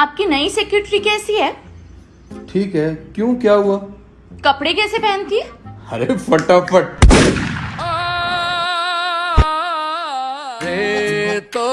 आपकी नई सेक्रेटरी कैसी है? ठीक है क्यों क्या हुआ? कपड़े कैसे पहनती है? अरे फटाफट। तो